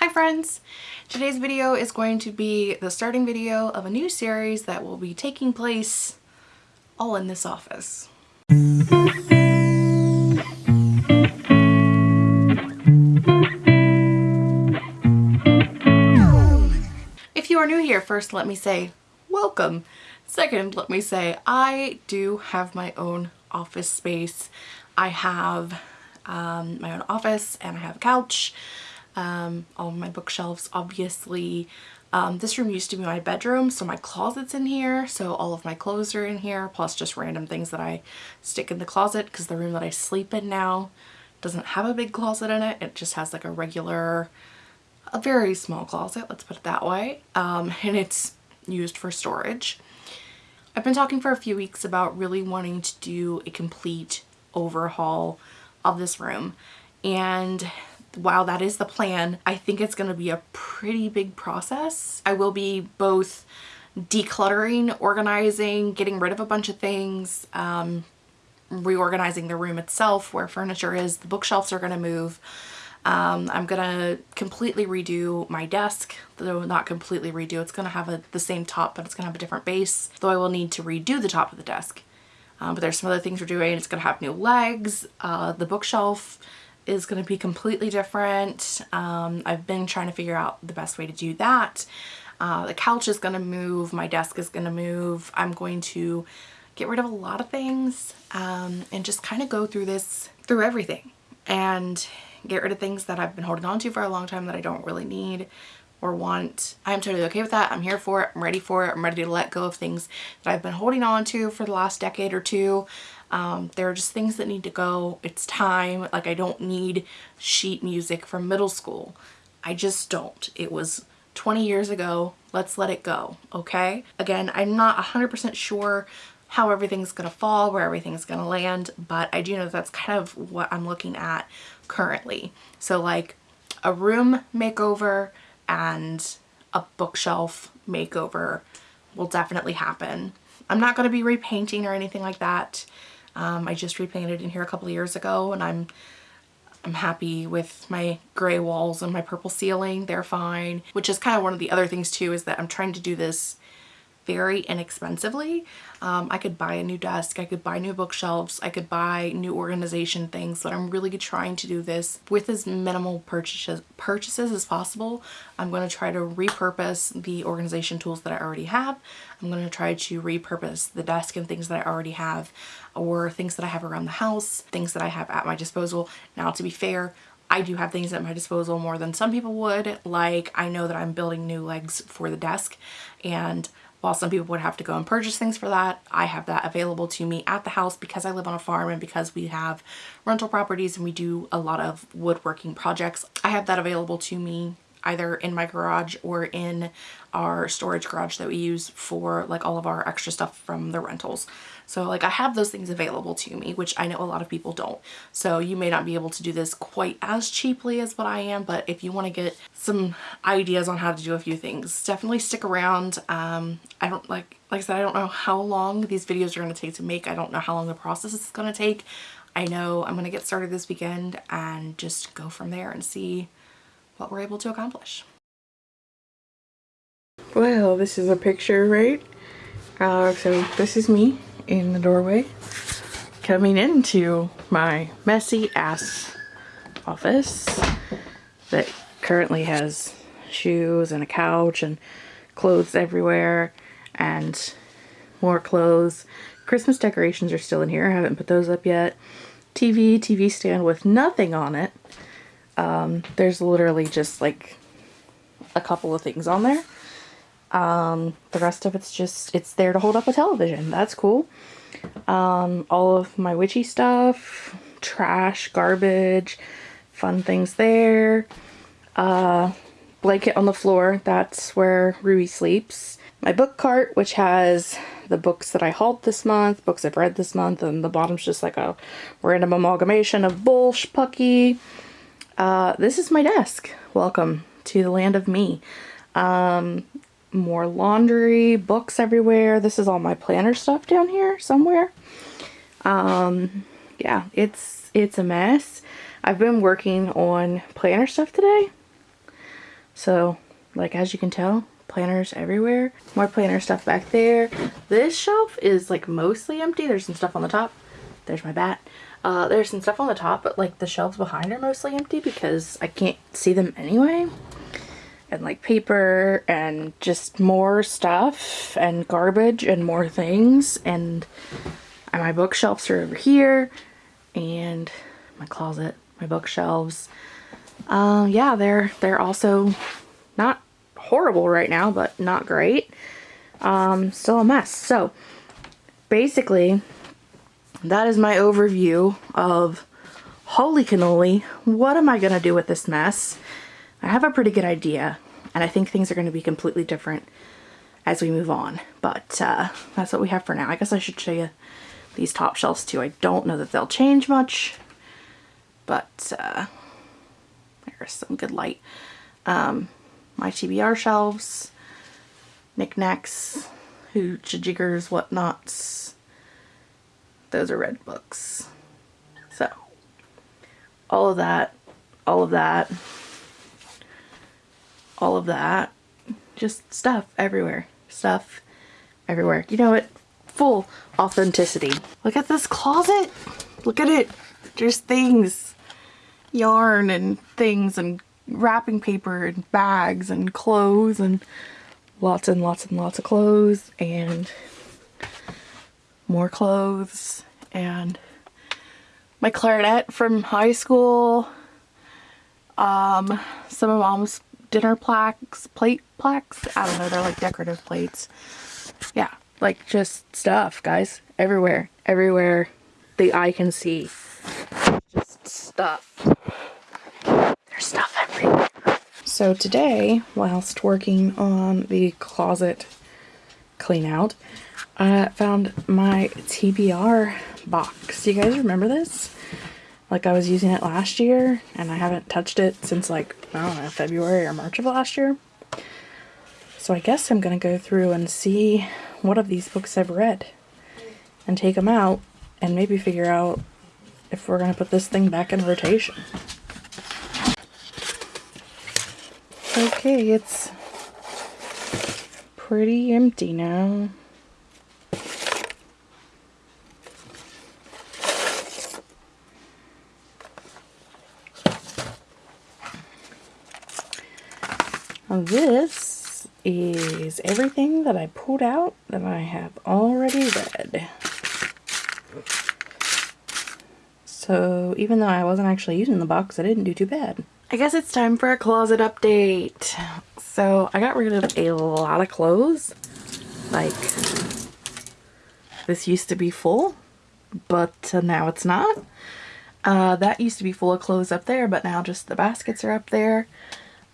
Hi friends! Today's video is going to be the starting video of a new series that will be taking place all in this office. If you are new here, first let me say welcome. Second, let me say I do have my own office space. I have um, my own office and I have a couch um, all my bookshelves obviously. Um, this room used to be my bedroom so my closet's in here so all of my clothes are in here plus just random things that I stick in the closet because the room that I sleep in now doesn't have a big closet in it. It just has like a regular, a very small closet, let's put it that way. Um, and it's used for storage. I've been talking for a few weeks about really wanting to do a complete overhaul of this room and while that is the plan, I think it's going to be a pretty big process. I will be both decluttering, organizing, getting rid of a bunch of things, um, reorganizing the room itself where furniture is. The bookshelves are going to move. Um, I'm going to completely redo my desk, though not completely redo. It's going to have a, the same top, but it's going to have a different base, though I will need to redo the top of the desk. Um, but there's some other things we're doing. It's going to have new legs. Uh, the bookshelf is going to be completely different. Um, I've been trying to figure out the best way to do that. Uh, the couch is going to move. My desk is going to move. I'm going to get rid of a lot of things um, and just kind of go through this, through everything and get rid of things that I've been holding on to for a long time that I don't really need or want. I'm totally okay with that. I'm here for it. I'm ready for it. I'm ready to let go of things that I've been holding on to for the last decade or two. Um, there are just things that need to go. It's time. Like I don't need sheet music from middle school. I just don't. It was 20 years ago. Let's let it go. Okay. Again, I'm not 100% sure how everything's going to fall, where everything's going to land, but I do know that's kind of what I'm looking at currently. So like a room makeover and a bookshelf makeover will definitely happen. I'm not going to be repainting or anything like that. Um, I just repainted in here a couple of years ago and I'm I'm happy with my gray walls and my purple ceiling. They're fine, which is kind of one of the other things too is that I'm trying to do this very inexpensively. Um, I could buy a new desk, I could buy new bookshelves, I could buy new organization things, but I'm really trying to do this with as minimal purchases, purchases as possible. I'm going to try to repurpose the organization tools that I already have. I'm going to try to repurpose the desk and things that I already have or things that I have around the house, things that I have at my disposal. Now to be fair, I do have things at my disposal more than some people would. Like I know that I'm building new legs for the desk and while some people would have to go and purchase things for that, I have that available to me at the house because I live on a farm and because we have rental properties and we do a lot of woodworking projects. I have that available to me either in my garage or in our storage garage that we use for like all of our extra stuff from the rentals. So like I have those things available to me, which I know a lot of people don't. So you may not be able to do this quite as cheaply as what I am, but if you want to get some ideas on how to do a few things, definitely stick around. Um, I don't like, like I said, I don't know how long these videos are going to take to make. I don't know how long the process is going to take. I know I'm going to get started this weekend and just go from there and see what we're able to accomplish. Well, this is a picture, right? Uh, so this is me in the doorway coming into my messy ass office that currently has shoes and a couch and clothes everywhere and more clothes. Christmas decorations are still in here. I haven't put those up yet. TV, TV stand with nothing on it. Um, there's literally just like a couple of things on there. Um, the rest of it's just, it's there to hold up a television. That's cool. Um, all of my witchy stuff, trash, garbage, fun things there. Uh, blanket on the floor, that's where Ruby sleeps. My book cart, which has the books that I hauled this month, books I've read this month, and the bottom's just like a random amalgamation of bullsh pucky. Uh, this is my desk. Welcome to the land of me. Um, more laundry, books everywhere. This is all my planner stuff down here somewhere. Um, yeah, it's, it's a mess. I've been working on planner stuff today. So, like as you can tell, planners everywhere. More planner stuff back there. This shelf is like mostly empty. There's some stuff on the top. There's my bat. Uh, there's some stuff on the top, but like the shelves behind are mostly empty because I can't see them anyway. And like paper and just more stuff and garbage and more things. And my bookshelves are over here and my closet, my bookshelves. Uh, yeah, they're, they're also not horrible right now, but not great. Um, still a mess. So basically that is my overview of holy cannoli, what am I to do with this mess? I have a pretty good idea, and I think things are going to be completely different as we move on. But uh, that's what we have for now. I guess I should show you these top shelves too. I don't know that they'll change much, but uh, there's some good light. Um, my TBR shelves, knickknacks, hooch, jiggers, whatnots, those are red books. So, all of that, all of that, all of that, just stuff everywhere. Stuff everywhere. You know what? Full authenticity. Look at this closet. Look at it. There's things. Yarn and things and wrapping paper and bags and clothes and lots and lots and lots of clothes and more clothes and my clarinet from high school, um, some of mom's dinner plaques, plate plaques, I don't know, they're like decorative plates. Yeah, like just stuff, guys, everywhere, everywhere the eye can see. Just stuff. There's stuff everywhere. So today, whilst working on the closet clean out, I found my TBR box. Do you guys remember this? Like I was using it last year and I haven't touched it since like, I don't know, February or March of last year. So I guess I'm going to go through and see what of these books I've read and take them out and maybe figure out if we're going to put this thing back in rotation. Okay, it's pretty empty This is everything that I pulled out that I have already read. So even though I wasn't actually using the box, I didn't do too bad. I guess it's time for a closet update. So I got rid of a lot of clothes. Like, this used to be full, but now it's not. Uh, that used to be full of clothes up there, but now just the baskets are up there.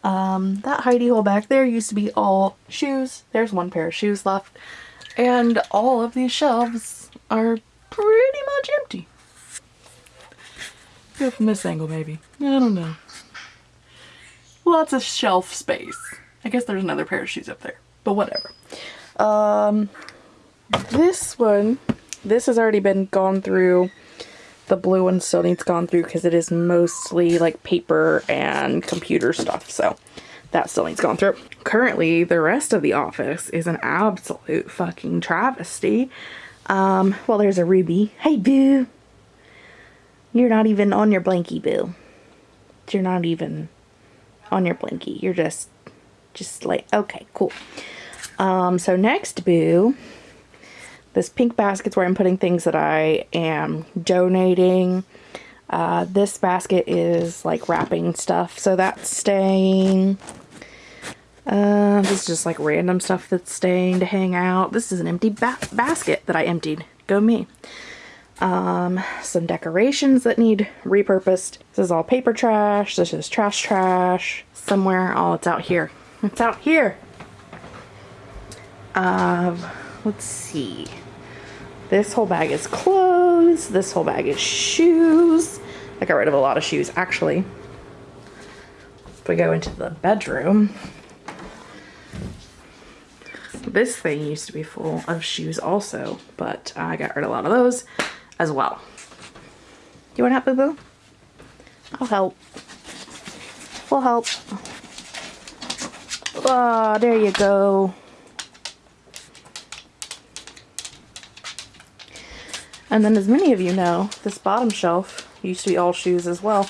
Um, that hidey hole back there used to be all shoes. There's one pair of shoes left. And all of these shelves are pretty much empty. From this angle maybe. I don't know. Lots of shelf space. I guess there's another pair of shoes up there. But whatever. Um, this one, this has already been gone through the blue one still needs gone through because it is mostly like paper and computer stuff. So that still needs gone through. Currently, the rest of the office is an absolute fucking travesty. Um, well, there's a Ruby. Hey, Boo. You're not even on your blankie, Boo. You're not even on your blankie. You're just, just like, okay, cool. Um, so next, Boo this pink basket's where I'm putting things that I am donating. Uh, this basket is like wrapping stuff, so that's staying. Uh, this is just like random stuff that's staying to hang out. This is an empty ba basket that I emptied. Go me. Um, some decorations that need repurposed. This is all paper trash. This is trash trash. Somewhere. Oh, it's out here. It's out here. Um, let's see. This whole bag is clothes. This whole bag is shoes. I got rid of a lot of shoes, actually. If we go into the bedroom, this thing used to be full of shoes also, but I got rid of a lot of those as well. You want help, boo-boo? I'll help. We'll help. Ah, there you go. And then as many of you know, this bottom shelf used to be all shoes as well.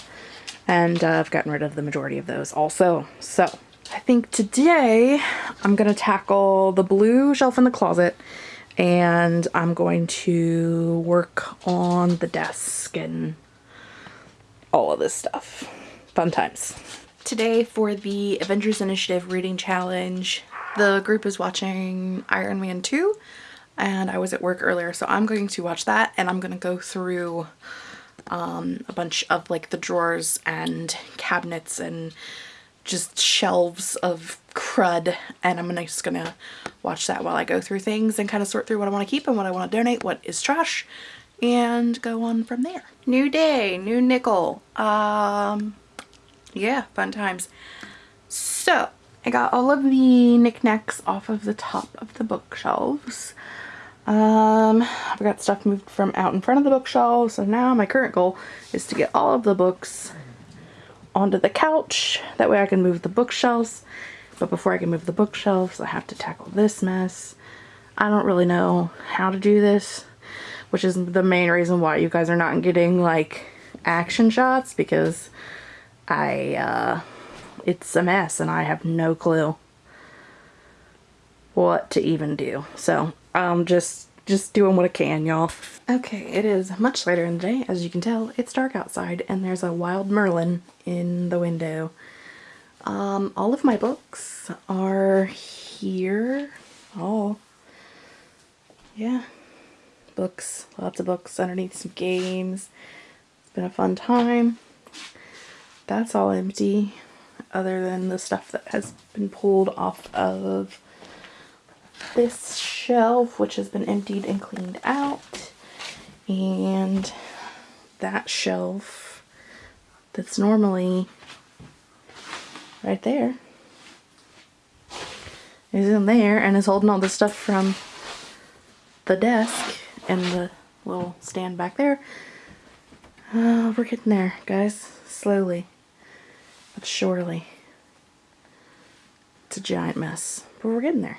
And uh, I've gotten rid of the majority of those also. So I think today I'm going to tackle the blue shelf in the closet and I'm going to work on the desk and all of this stuff. Fun times. Today for the Avengers Initiative Reading Challenge, the group is watching Iron Man 2 and I was at work earlier so I'm going to watch that and I'm going to go through um, a bunch of like the drawers and cabinets and just shelves of crud and I'm just gonna watch that while I go through things and kind of sort through what I want to keep and what I want to donate, what is trash, and go on from there. New day, new nickel. Um, yeah, fun times. So, I got all of the knickknacks off of the top of the bookshelves. Um, I've got stuff moved from out in front of the bookshelves, so now my current goal is to get all of the books onto the couch. That way I can move the bookshelves. But before I can move the bookshelves, I have to tackle this mess. I don't really know how to do this, which is the main reason why you guys are not getting like action shots because I, uh, it's a mess and I have no clue what to even do. So I'm just, just doing what I can, y'all. Okay, it is much later in the day. As you can tell, it's dark outside and there's a wild Merlin in the window. Um, all of my books are here. Oh, yeah. Books, lots of books underneath some games. It's been a fun time. That's all empty other than the stuff that has been pulled off of this shelf, which has been emptied and cleaned out. And that shelf that's normally right there is in there and is holding all the stuff from the desk and the little stand back there. Uh, we're getting there, guys. Slowly, but surely. It's a giant mess, but we're getting there.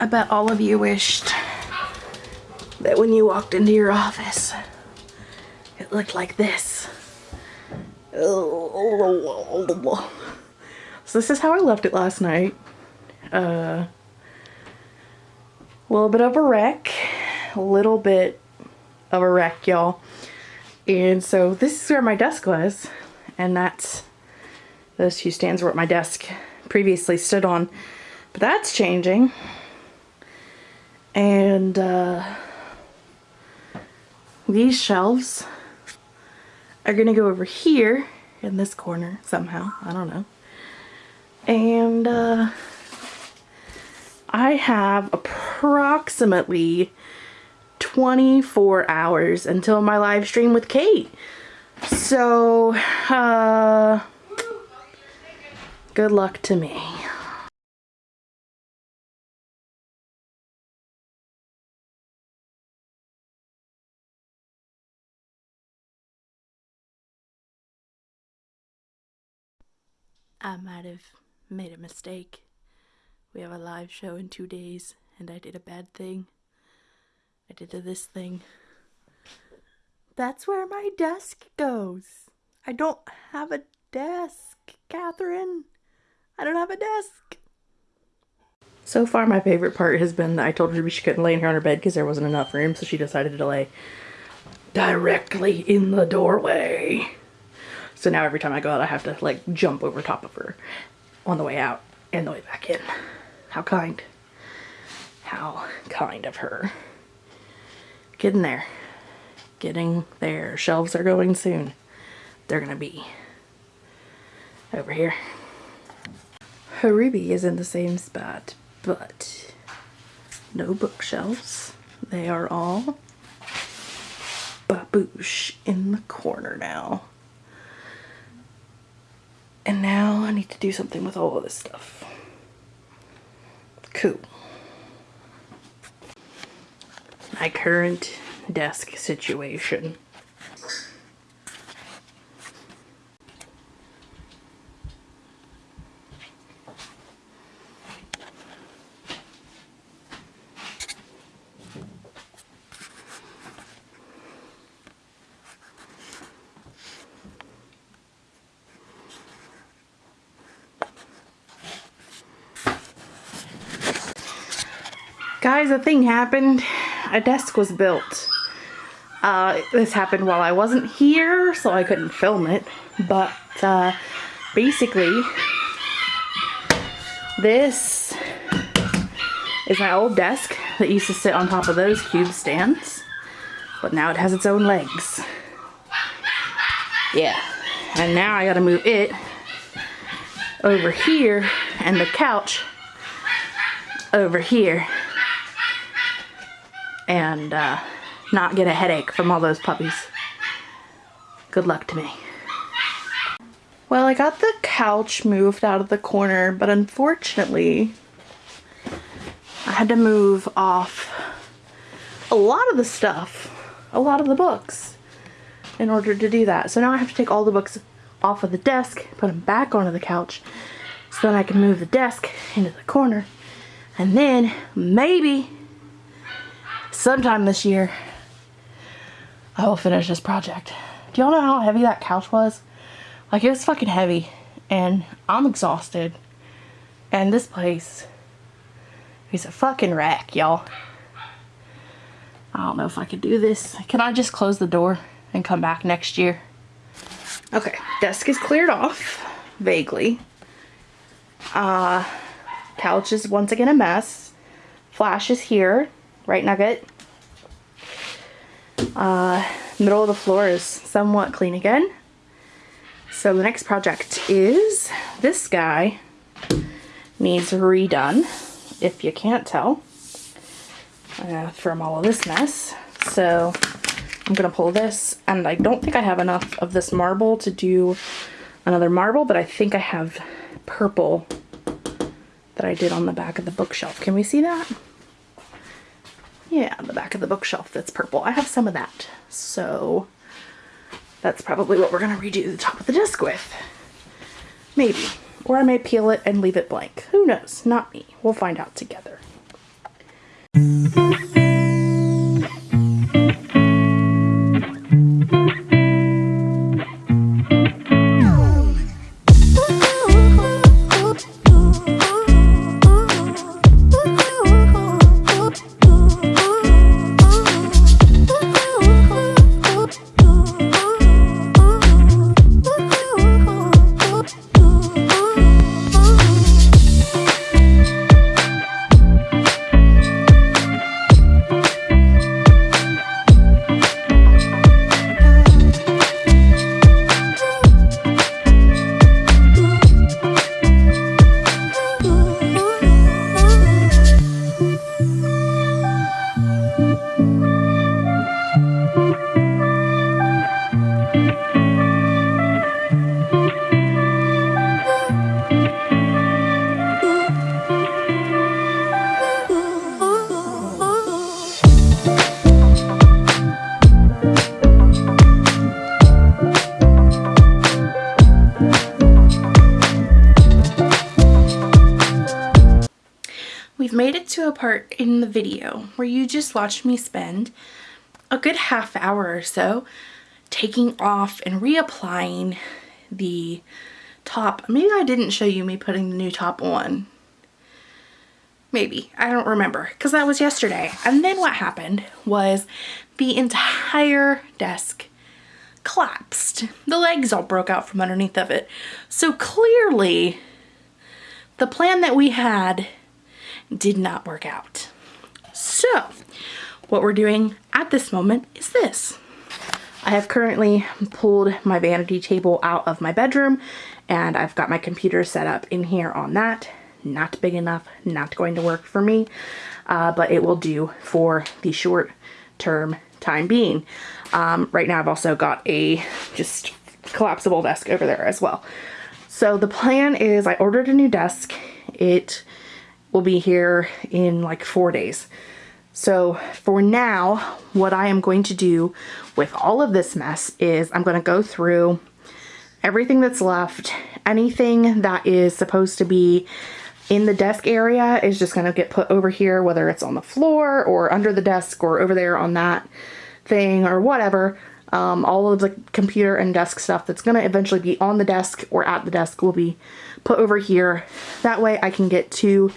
I bet all of you wished that when you walked into your office, it looked like this. So this is how I left it last night. Uh, a little bit of a wreck, a little bit of a wreck, y'all. And so this is where my desk was. And that's, those two stands were what my desk previously stood on. But that's changing. And uh, these shelves are going to go over here in this corner somehow. I don't know. And uh, I have approximately 24 hours until my live stream with Kate. So, uh, good luck to me. I might have made a mistake. We have a live show in two days, and I did a bad thing. I did this thing. That's where my desk goes. I don't have a desk, Catherine. I don't have a desk. So far, my favorite part has been that I told her she couldn't lay in here on her bed because there wasn't enough room, so she decided to lay directly in the doorway. So now every time I go out, I have to like jump over top of her on the way out and the way back in. How kind. How kind of her getting there. Getting there. Shelves are going soon. They're going to be over here. Ruby is in the same spot, but no bookshelves. They are all baboosh in the corner now. And now I need to do something with all of this stuff. Cool. My current desk situation. A thing happened. A desk was built. Uh, this happened while I wasn't here, so I couldn't film it. But uh, basically, this is my old desk that used to sit on top of those cube stands. But now it has its own legs. Yeah. And now I gotta move it over here and the couch over here and uh, not get a headache from all those puppies. Good luck to me. Well, I got the couch moved out of the corner, but unfortunately, I had to move off a lot of the stuff, a lot of the books, in order to do that. So now I have to take all the books off of the desk, put them back onto the couch, so then I can move the desk into the corner, and then maybe sometime this year, I will finish this project. Do y'all know how heavy that couch was? Like, it was fucking heavy. And I'm exhausted. And this place is a fucking wreck, y'all. I don't know if I could do this. Can I just close the door and come back next year? Okay, desk is cleared off, vaguely. Uh, couch is once again a mess. Flash is here, right nugget. Uh, middle of the floor is somewhat clean again. So the next project is this guy needs redone, if you can't tell, uh, from all of this mess. So I'm gonna pull this and I don't think I have enough of this marble to do another marble, but I think I have purple that I did on the back of the bookshelf. Can we see that? Yeah, on the back of the bookshelf that's purple. I have some of that. So that's probably what we're going to redo the top of the desk with. Maybe. Or I may peel it and leave it blank. Who knows? Not me. We'll find out together. The video where you just watched me spend a good half hour or so taking off and reapplying the top. Maybe I didn't show you me putting the new top on. Maybe. I don't remember because that was yesterday. And then what happened was the entire desk collapsed. The legs all broke out from underneath of it. So clearly the plan that we had did not work out. So what we're doing at this moment is this. I have currently pulled my vanity table out of my bedroom and I've got my computer set up in here on that not big enough, not going to work for me, uh, but it will do for the short term time being. Um, right now I've also got a just collapsible desk over there as well. So the plan is I ordered a new desk. It will be here in like four days. So for now, what I am going to do with all of this mess is I'm going to go through everything that's left. Anything that is supposed to be in the desk area is just going to get put over here, whether it's on the floor or under the desk or over there on that thing or whatever. Um, all of the computer and desk stuff that's going to eventually be on the desk or at the desk will be put over here. That way I can get to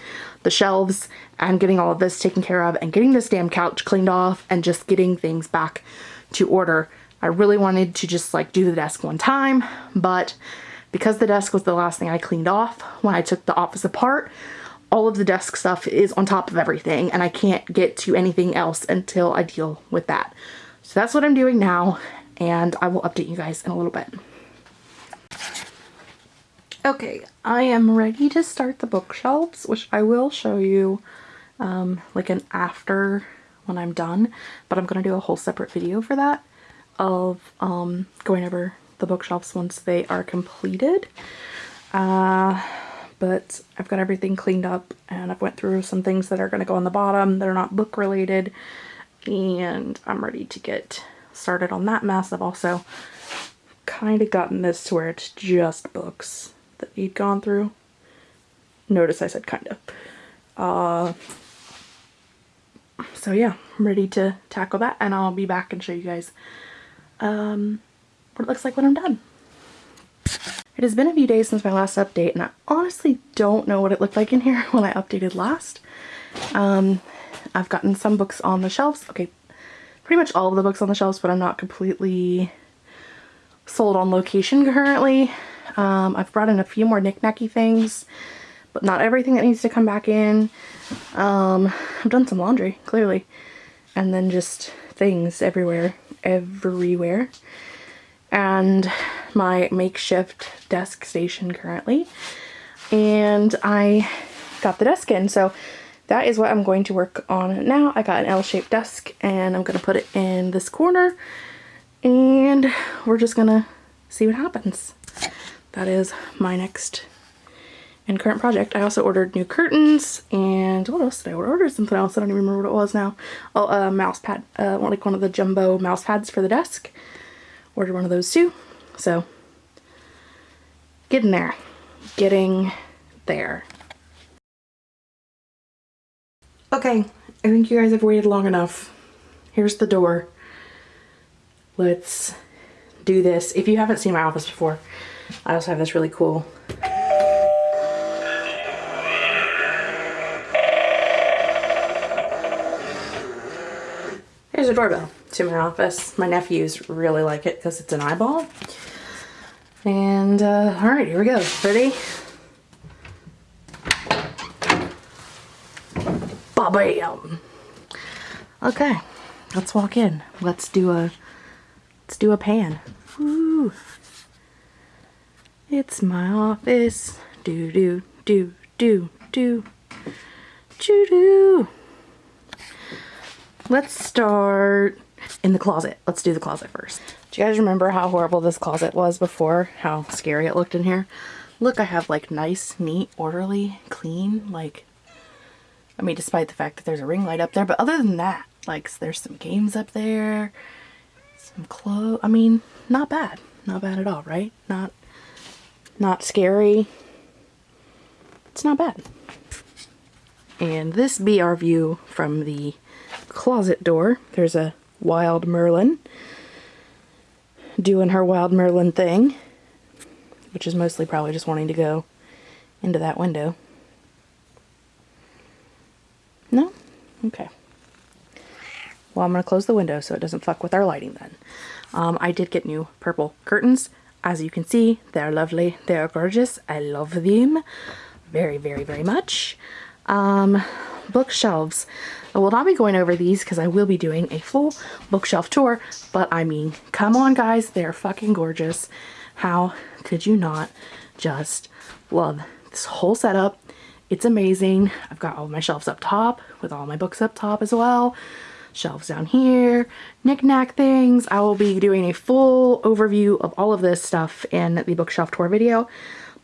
the shelves and getting all of this taken care of and getting this damn couch cleaned off and just getting things back to order. I really wanted to just like do the desk one time, but because the desk was the last thing I cleaned off when I took the office apart, all of the desk stuff is on top of everything and I can't get to anything else until I deal with that. So that's what I'm doing now and I will update you guys in a little bit. Okay, I am ready to start the bookshelves, which I will show you um, like an after when I'm done, but I'm going to do a whole separate video for that of um, going over the bookshelves once they are completed. Uh, but I've got everything cleaned up and I've went through some things that are going to go on the bottom that are not book related and I'm ready to get started on that mess. I've also kind of gotten this to where it's just books that he'd gone through. Notice I said kind of. Uh, so yeah, I'm ready to tackle that and I'll be back and show you guys um, what it looks like when I'm done. It has been a few days since my last update and I honestly don't know what it looked like in here when I updated last. Um, I've gotten some books on the shelves. Okay, pretty much all of the books on the shelves, but I'm not completely sold on location currently. Um, I've brought in a few more knickknacky things, but not everything that needs to come back in. Um, I've done some laundry, clearly. And then just things everywhere, everywhere. And my makeshift desk station currently. And I got the desk in, so that is what I'm going to work on now. I got an L-shaped desk and I'm going to put it in this corner and we're just going to see what happens that is my next and current project. I also ordered new curtains and what else did I order? Something else. I don't even remember what it was now. Oh, a mouse pad, uh, like one of the jumbo mouse pads for the desk. Ordered one of those too. So getting there, getting there. Okay, I think you guys have waited long enough. Here's the door. Let's do this. If you haven't seen my office before, I also have this really cool Here's a doorbell to my office. My nephews really like it because it's an eyeball. And uh, all right, here we go. Ready? Bam! Okay, let's walk in. Let's do a let's do a pan. Woo! It's my office. Do do do do do. Choo doo. Let's start in the closet. Let's do the closet first. Do you guys remember how horrible this closet was before? How scary it looked in here? Look, I have like nice, neat, orderly, clean, like, I mean, despite the fact that there's a ring light up there, but other than that, like, there's some games up there, some clothes, I mean, not bad. Not bad at all, right? Not not scary. It's not bad. And this be our view from the closet door. There's a wild Merlin doing her wild Merlin thing, which is mostly probably just wanting to go into that window. No? Okay. Well, I'm going to close the window so it doesn't fuck with our lighting then. Um, I did get new purple curtains. As you can see, they're lovely. They're gorgeous. I love them very, very, very much. Um, bookshelves. I will not be going over these because I will be doing a full bookshelf tour, but I mean, come on guys, they're fucking gorgeous. How could you not just love this whole setup? It's amazing. I've got all my shelves up top with all my books up top as well. Shelves down here, knickknack things. I will be doing a full overview of all of this stuff in the bookshelf tour video,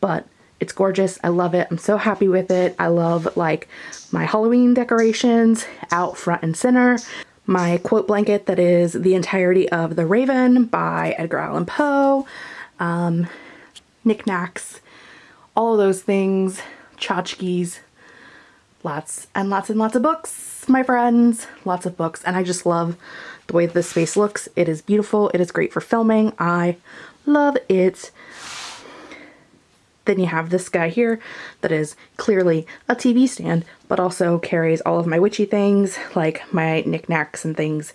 but it's gorgeous. I love it. I'm so happy with it. I love like my Halloween decorations out front and center. My quote blanket that is the entirety of The Raven by Edgar Allan Poe. Um, knickknacks, all of those things, tchotchkes, lots and lots and lots of books, my friends, lots of books. And I just love the way this space looks. It is beautiful. It is great for filming. I love it. Then you have this guy here that is clearly a TV stand, but also carries all of my witchy things, like my knickknacks and things,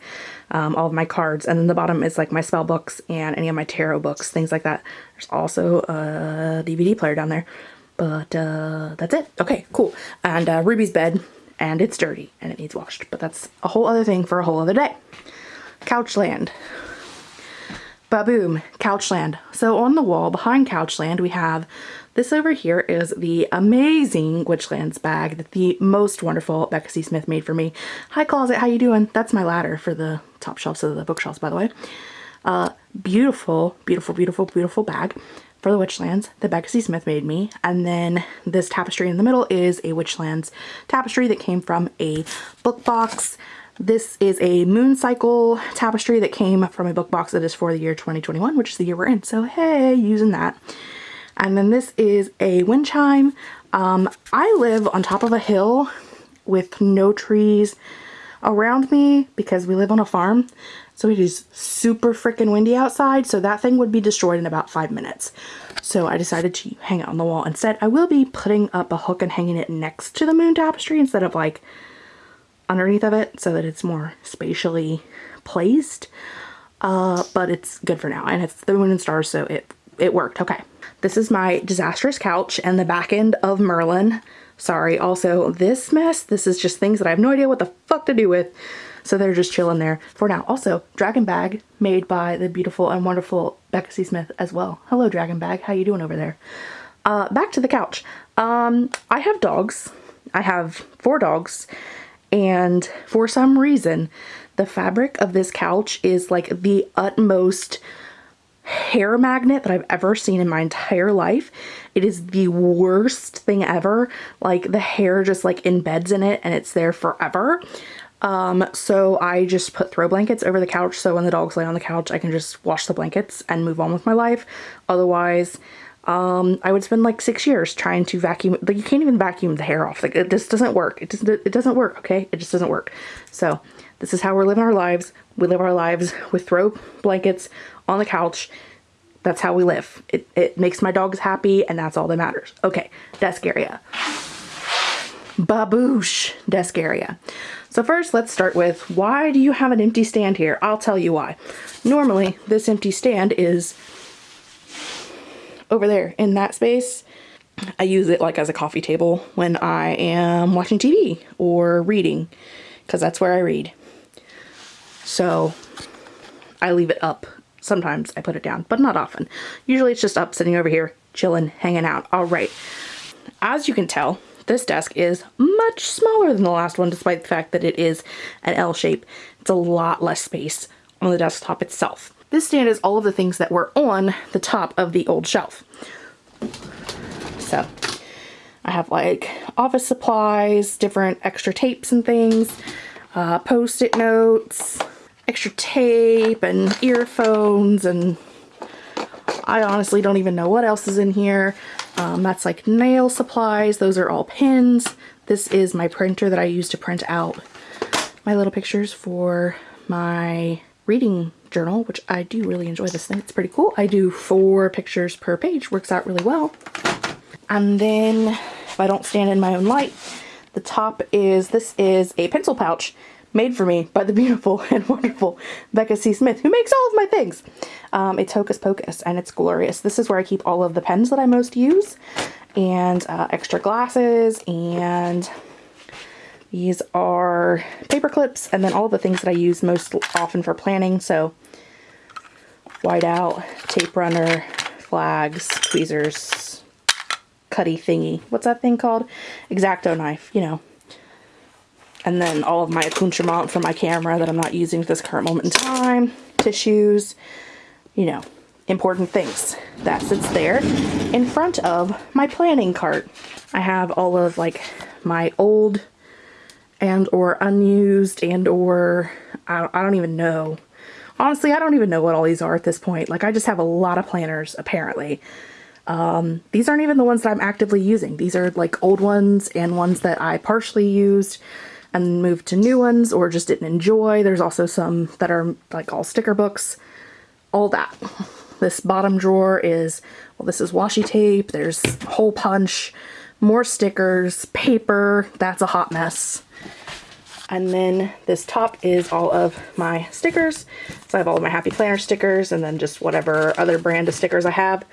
um, all of my cards. And then the bottom is like my spell books and any of my tarot books, things like that. There's also a DVD player down there. But uh, that's it. Okay, cool. And uh, Ruby's bed, and it's dirty and it needs washed. But that's a whole other thing for a whole other day. Couchland. Baboom, Couchland. So on the wall behind Couchland we have this over here is the amazing Witchlands bag that the most wonderful Becca C. Smith made for me. Hi closet, how you doing? That's my ladder for the top shelves of the bookshelves by the way. Uh, beautiful, beautiful, beautiful, beautiful bag for the Witchlands that Becca C. Smith made me. And then this tapestry in the middle is a Witchlands tapestry that came from a book box this is a moon cycle tapestry that came from a book box that is for the year 2021, which is the year we're in. So hey, using that. And then this is a wind chime. Um, I live on top of a hill with no trees around me because we live on a farm. So it is super freaking windy outside. So that thing would be destroyed in about five minutes. So I decided to hang it on the wall instead. I will be putting up a hook and hanging it next to the moon tapestry instead of like underneath of it so that it's more spatially placed. Uh, but it's good for now and it's the moon and stars so it it worked okay this is my disastrous couch and the back end of Merlin sorry. Also this mess this is just things that I have no idea what the fuck to do with. So they're just chilling there for now. Also dragon bag made by the beautiful and wonderful Becca C. Smith as well. Hello dragon bag. How you doing over there? Uh, back to the couch. Um, I have dogs. I have four dogs. And for some reason, the fabric of this couch is like the utmost hair magnet that I've ever seen in my entire life. It is the worst thing ever. Like the hair just like embeds in it and it's there forever. Um, so I just put throw blankets over the couch so when the dogs lay on the couch I can just wash the blankets and move on with my life. Otherwise, um, I would spend like six years trying to vacuum. Like you can't even vacuum the hair off. Like it just doesn't work. It doesn't. It doesn't work. Okay, it just doesn't work. So this is how we're living our lives. We live our lives with throw blankets on the couch. That's how we live. It, it makes my dogs happy and that's all that matters. Okay, desk area. Baboosh desk area. So first let's start with why do you have an empty stand here? I'll tell you why. Normally this empty stand is over there in that space. I use it like as a coffee table when I am watching TV or reading because that's where I read. So I leave it up. Sometimes I put it down, but not often. Usually it's just up sitting over here, chilling, hanging out. All right. As you can tell, this desk is much smaller than the last one despite the fact that it is an L shape. It's a lot less space on the desktop itself. This stand is all of the things that were on the top of the old shelf. So I have like office supplies, different extra tapes and things, uh, post-it notes, extra tape and earphones and I honestly don't even know what else is in here. Um, that's like nail supplies. Those are all pins. This is my printer that I use to print out my little pictures for my reading journal, which I do really enjoy this thing. It's pretty cool. I do four pictures per page, works out really well. And then if I don't stand in my own light, the top is, this is a pencil pouch made for me by the beautiful and wonderful Becca C. Smith, who makes all of my things. Um, it's Hocus Pocus and it's glorious. This is where I keep all of the pens that I most use and uh, extra glasses and these are paper clips and then all the things that I use most often for planning. So whiteout, tape runner, flags, tweezers, cutty thingy. What's that thing called? Exacto knife, you know. And then all of my accoutrement for my camera that I'm not using at this current moment in time. Tissues, you know, important things. That sits there in front of my planning cart. I have all of like my old and or unused and or I, I don't even know. Honestly, I don't even know what all these are at this point. Like I just have a lot of planners apparently. Um, these aren't even the ones that I'm actively using. These are like old ones and ones that I partially used and moved to new ones or just didn't enjoy. There's also some that are like all sticker books, all that. This bottom drawer is, well, this is washi tape. There's hole punch, more stickers, paper. That's a hot mess. And then this top is all of my stickers. So I have all of my Happy Planner stickers and then just whatever other brand of stickers I have.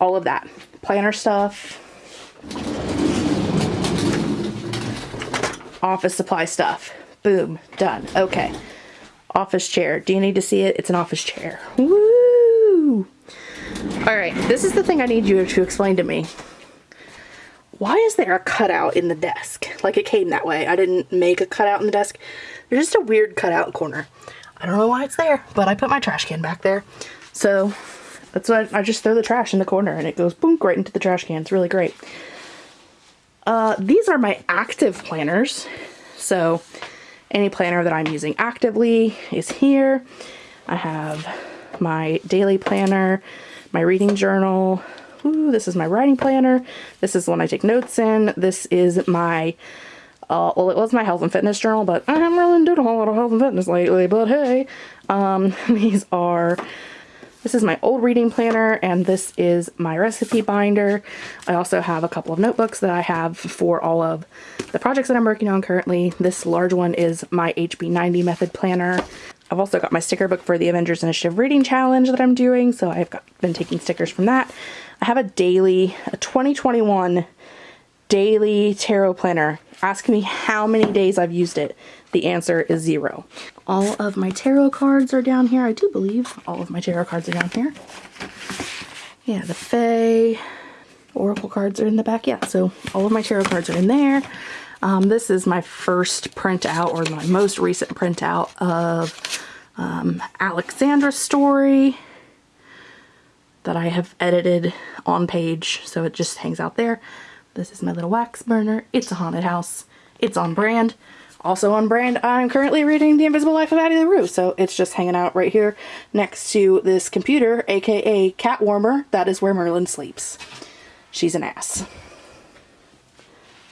All of that. Planner stuff. Office supply stuff. Boom. Done. Okay. Office chair. Do you need to see it? It's an office chair. Woo! Alright, this is the thing I need you to explain to me why is there a cutout in the desk? Like it came that way. I didn't make a cutout in the desk. There's just a weird cutout corner. I don't know why it's there, but I put my trash can back there. So that's why I just throw the trash in the corner and it goes boom right into the trash can. It's really great. Uh, these are my active planners. So any planner that I'm using actively is here. I have my daily planner, my reading journal, Ooh, this is my writing planner. This is the one I take notes in. This is my, uh, well, it was my health and fitness journal, but I haven't really done a whole lot of health and fitness lately, but hey. Um, these are, this is my old reading planner, and this is my recipe binder. I also have a couple of notebooks that I have for all of the projects that I'm working on currently. This large one is my HB90 method planner. I've also got my sticker book for the Avengers Initiative Reading Challenge that I'm doing, so I've got, been taking stickers from that. I have a daily, a 2021 daily tarot planner. Ask me how many days I've used it. The answer is zero. All of my tarot cards are down here. I do believe all of my tarot cards are down here. Yeah, the Fae, Oracle cards are in the back. Yeah, so all of my tarot cards are in there. Um, this is my first printout or my most recent printout of um, Alexandra's story that I have edited on page so it just hangs out there. This is my little wax burner. It's a haunted house. It's on brand. Also on brand, I'm currently reading The Invisible Life of Addie LaRue, so it's just hanging out right here next to this computer, aka cat warmer. That is where Merlin sleeps. She's an ass.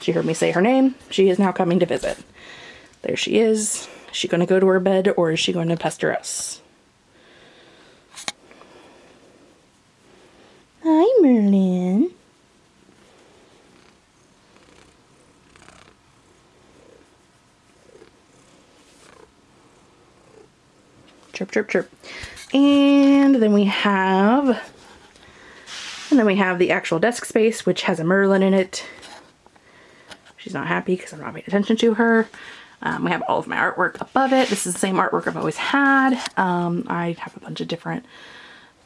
She heard me say her name. She is now coming to visit. There she is. Is she going to go to her bed or is she going to pester us? Hi, Merlin. Chirp, chirp, chirp. And then we have, and then we have the actual desk space, which has a Merlin in it. She's not happy because I'm not paying attention to her. Um, we have all of my artwork above it. This is the same artwork I've always had. Um, I have a bunch of different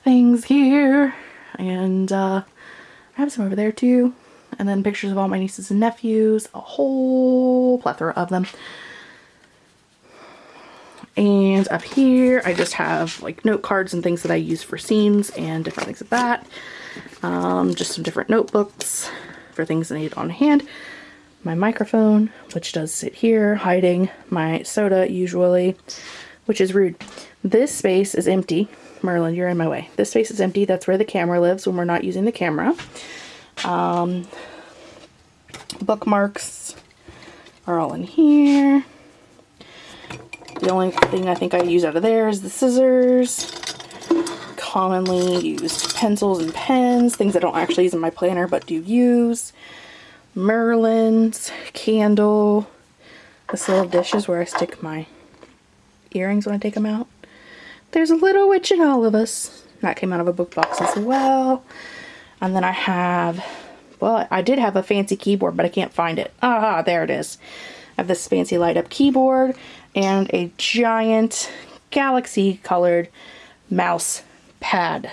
things here. And uh, I have some over there too. And then pictures of all my nieces and nephews. A whole plethora of them. And up here, I just have like note cards and things that I use for scenes and different things like that. Um, just some different notebooks for things I need on hand my microphone, which does sit here, hiding my soda usually, which is rude. This space is empty. Merlin, you're in my way. This space is empty. That's where the camera lives when we're not using the camera. Um, bookmarks are all in here. The only thing I think I use out of there is the scissors. Commonly used pencils and pens, things I don't actually use in my planner but do use. Merlin's candle. This little dish is where I stick my earrings when I take them out. There's a little witch in all of us. That came out of a book box as well. And then I have, well, I did have a fancy keyboard, but I can't find it. Ah, there it is. I have this fancy light up keyboard and a giant galaxy colored mouse pad.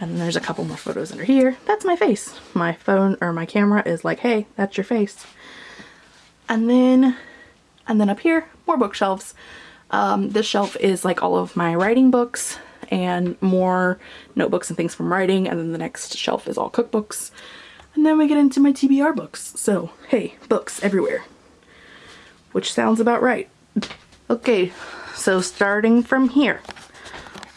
And then there's a couple more photos under here. That's my face. My phone or my camera is like, hey, that's your face. And then, and then up here, more bookshelves. Um, this shelf is like all of my writing books and more notebooks and things from writing. And then the next shelf is all cookbooks. And then we get into my TBR books. So, hey, books everywhere. Which sounds about right. Okay, so starting from here,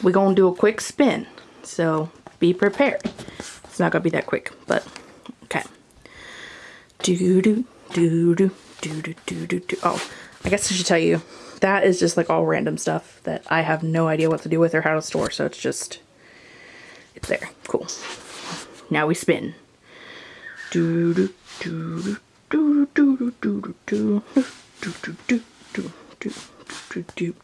we're gonna do a quick spin. So be prepared. It's not gonna be that quick, but okay. Do do do do do do do do do. Oh, I guess I should tell you that is just like all random stuff that I have no idea what to do with or how to store. So it's just it's there. Cool. Now we spin. Do do do do do do do do do do do do do do do do.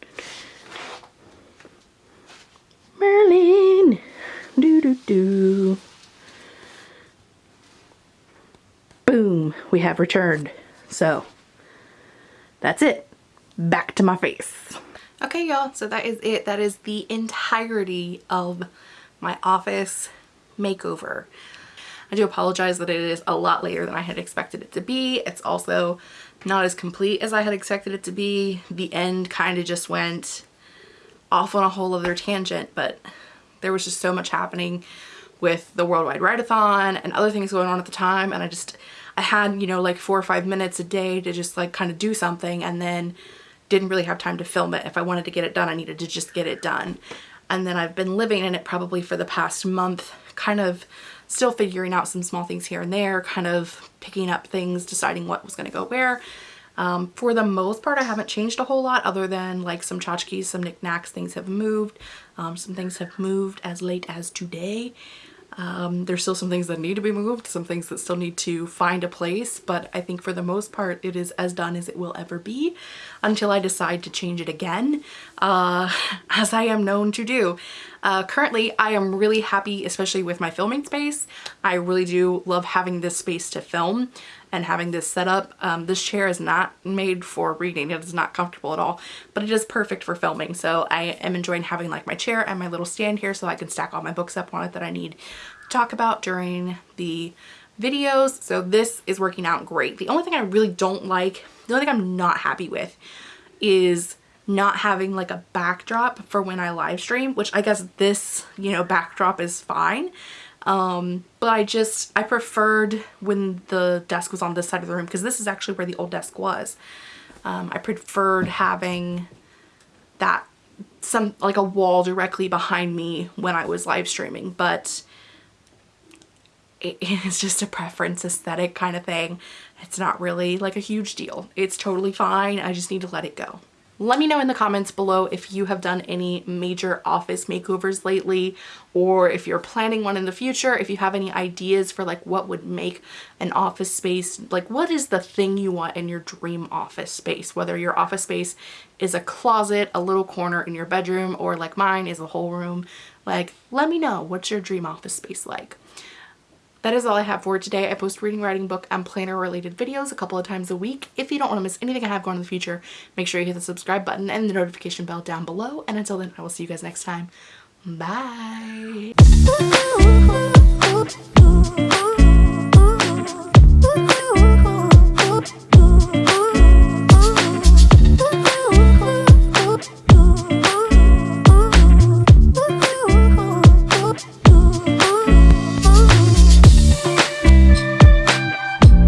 Merlin. Do do do. Boom. We have returned. So that's it. Back to my face. Okay, y'all. So that is it. That is the entirety of my office makeover. I do apologize that it is a lot later than I had expected it to be. It's also not as complete as I had expected it to be. The end kind of just went off on a whole other tangent, but there was just so much happening with the Worldwide Write-A-Thon and other things going on at the time and I just I had you know like four or five minutes a day to just like kind of do something and then didn't really have time to film it. If I wanted to get it done I needed to just get it done and then I've been living in it probably for the past month kind of still figuring out some small things here and there kind of picking up things deciding what was going to go where um, for the most part, I haven't changed a whole lot other than like some tchotchkes, some knickknacks, things have moved. Um, some things have moved as late as today. Um, there's still some things that need to be moved, some things that still need to find a place, but I think for the most part it is as done as it will ever be until I decide to change it again, uh, as I am known to do. Uh, currently, I am really happy, especially with my filming space. I really do love having this space to film and having this setup. Um, this chair is not made for reading. It is not comfortable at all, but it is perfect for filming. So I am enjoying having like my chair and my little stand here so I can stack all my books up on it that I need to talk about during the videos. So this is working out great. The only thing I really don't like, the only thing I'm not happy with is not having like a backdrop for when I live stream, which I guess this, you know, backdrop is fine. Um, but I just, I preferred when the desk was on this side of the room because this is actually where the old desk was. Um, I preferred having that some like a wall directly behind me when I was live streaming, but it is just a preference aesthetic kind of thing. It's not really like a huge deal. It's totally fine. I just need to let it go. Let me know in the comments below if you have done any major office makeovers lately or if you're planning one in the future, if you have any ideas for like what would make an office space, like what is the thing you want in your dream office space, whether your office space is a closet, a little corner in your bedroom, or like mine is a whole room. Like, let me know what's your dream office space like that is all I have for today. I post reading, writing, book, and planner related videos a couple of times a week. If you don't want to miss anything I have going in the future, make sure you hit the subscribe button and the notification bell down below. And until then, I will see you guys next time. Bye!